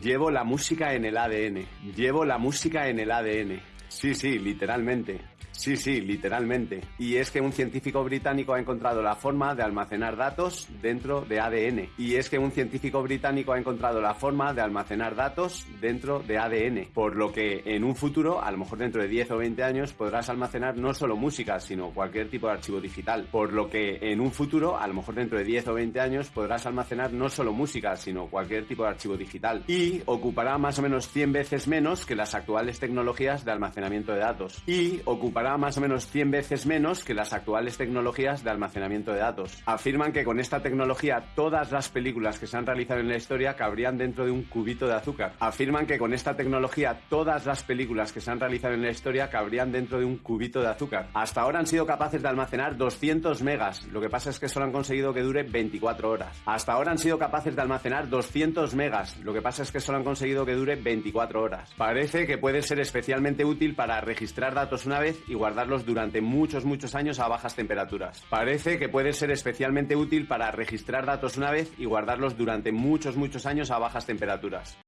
Llevo la música en el ADN. Llevo la música en el ADN. Sí, sí, literalmente. Sí, sí, literalmente. Y es que un científico británico ha encontrado la forma de almacenar datos dentro de ADN. Y es que un científico británico ha encontrado la forma de almacenar datos dentro de ADN. Por lo que en un futuro, a lo mejor dentro de 10 o 20 años, podrás almacenar no solo música, sino cualquier tipo de archivo digital. Por lo que en un futuro, a lo mejor dentro de 10 o 20 años, podrás almacenar no solo música, sino cualquier tipo de archivo digital. Y ocupará más o menos 100 veces menos que las actuales tecnologías de almacenamiento de datos. Y ocupará más o menos 100 veces menos que las actuales tecnologías de almacenamiento de datos. Afirman que con esta tecnología todas las películas que se han realizado en la historia cabrían dentro de un cubito de azúcar. Afirman que con esta tecnología todas las películas que se han realizado en la historia cabrían dentro de un cubito de azúcar. Hasta ahora han sido capaces de almacenar 200 megas, lo que pasa es que solo han conseguido que dure 24 horas. Hasta ahora han sido capaces de almacenar 200 megas, lo que pasa es que solo han conseguido que dure 24 horas. Parece que puede ser especialmente útil para registrar datos una vez y y guardarlos durante muchos, muchos años a bajas temperaturas. Parece que puede ser especialmente útil para registrar datos una vez y guardarlos durante muchos, muchos años a bajas temperaturas.